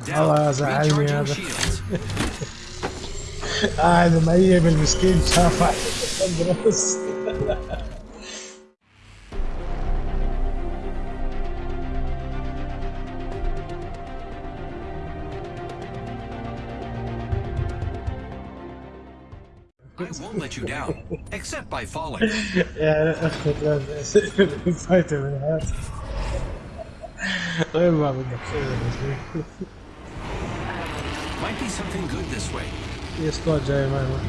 squad والله down. زعلني Recharging هذا. shields. قاعد مأيب المسكين شاف واحد بس I won't let you down, except by falling. يا اخي لا فايته من هذا وين ما بدك might be something good this way. इसको my man.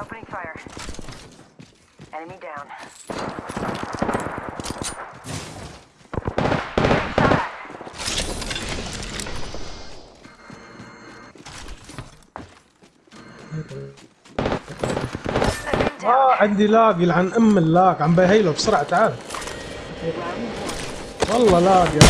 Opening fire. Enemy down. عندي لاق يلعن أم اللاق عم بهيله بسرعة تعال والله لاق يا.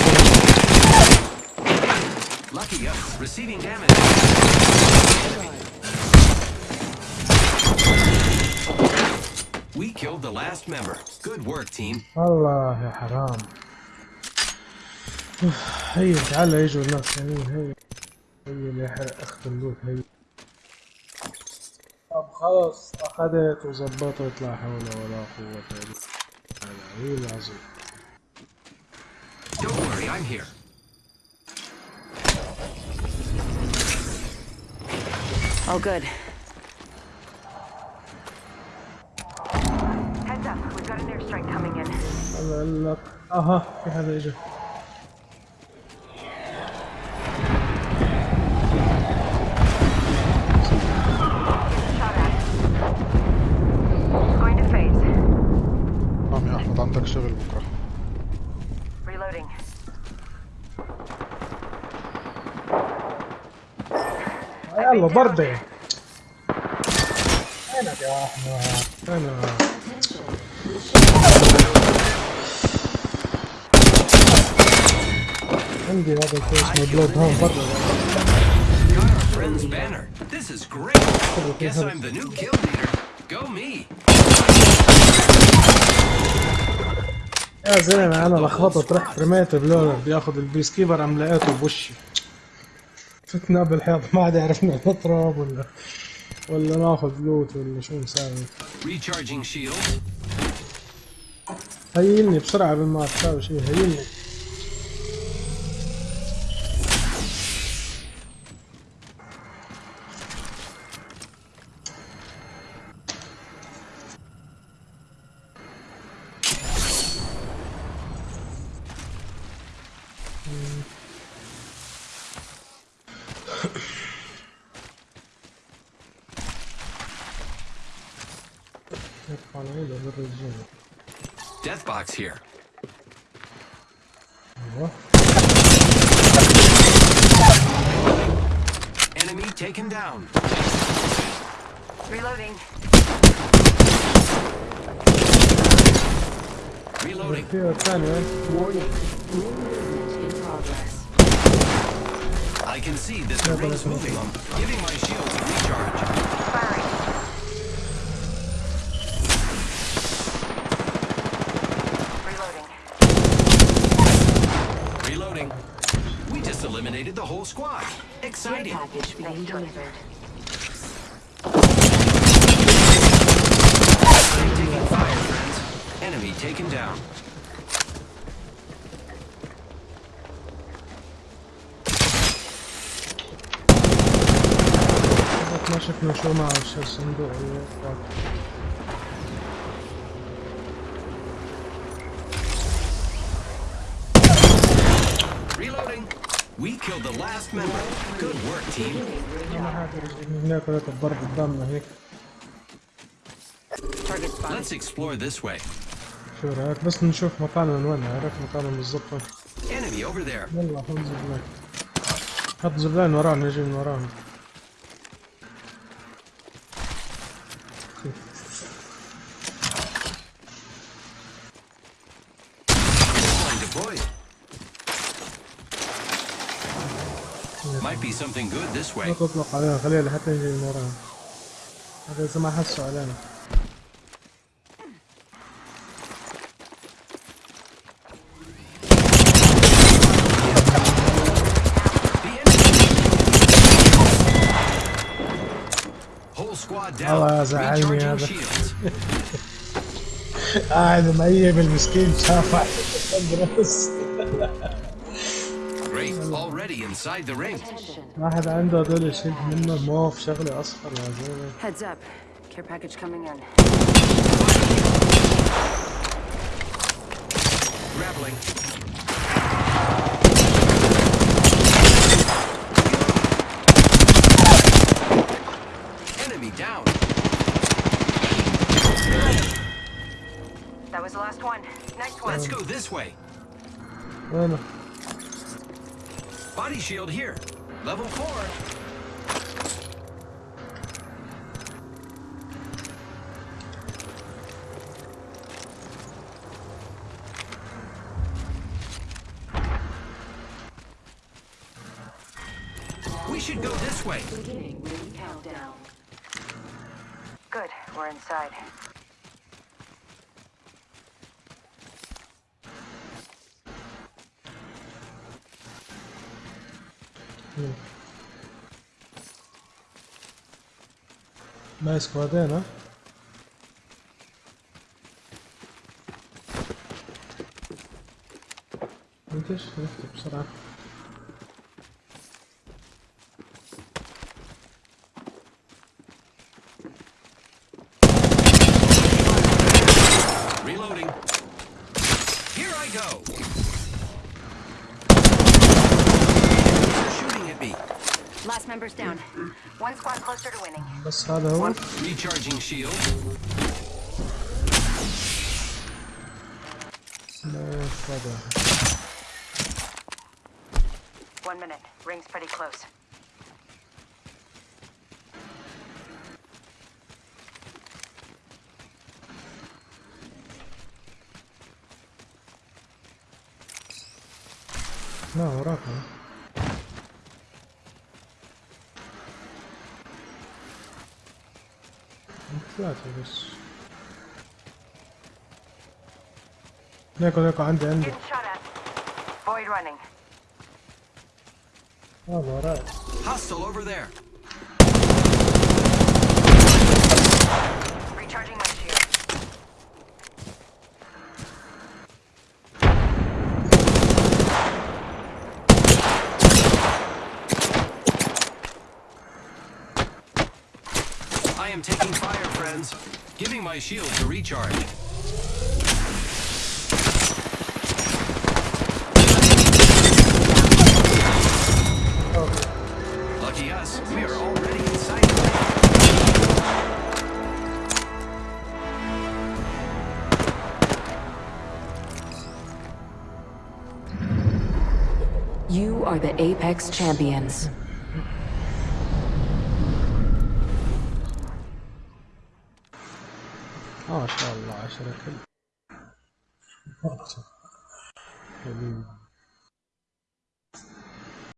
We killed the last member. Good work, team. والله يا حرام هي تعال يجوا الناس ثانيين هي هي اللي يحرق أخت اللوت هي طب خلاص أخذت وظبطت لا حول ولا قوة إلا بالله العظيم Don't worry, I'm here. Oh, good. Heads up, we've got an airstrike coming in. هلا أها في حدا اجى يلا بردة وينك يا أنا عندي هذا الشيء اسمه بلود هون برا. يا زلمة أنا لخبطت رحت رميت بلودر بدي اخذ البيس كيبر عم لقيته بوشي. فتنا بالحيط ما عاد عرفنا نضرب ولا ولا ناخذ لوت ولا شو shields. هيلني بسرعة قبل ما تساوي شيء هيلني يرفع Death box here. Enemy taken down. Reloading. Reloading. I can see this yeah, is moving. Giving my shield a recharge. Exciting. package being delivered. taking fire, friends. Down. Reloading. We killed the last member. Good work, team. Let's explore this way. شو رايك بس نشوف مكانه من وين عرفت مكانه بالضبط. Enemy over there. يلا خذ زبلان حط زبلان ورانا نجي من Line deployed. Might be something good this way. لا تطلق علينا خليها لحتى نجي من وراها هذا اذا ما حسوا علينا The enemy. Whole squad down. الله زعلني Recharging هذا. shields. قاعد مأيب المسكين شافع بس Great. Already inside the ring. Attention. واحد عنده هدول يشيل منه موف شغله اصفر يا زلمه Heads up. Care package coming in. Grappling. Enemy down. That was the last one. Nice one. Let's go this way. وينه؟ Body shield here. Level four. We should go this way. Beginning ring countdown. Good. We're inside. Hum. Nice squad né? huh? Müthiş, evet, será? members down. One squad closer to winning. One. Recharging shield. No further. One minute. Ring's pretty close. No, what happened? Platforms. Neko, neko, ande, ande. Void running. Oh, alright. Hostile over there. I am taking fire. Giving my shield to recharge. Lucky us, we are already inside. You are the Apex Champions. ما شاء الله عشرة كل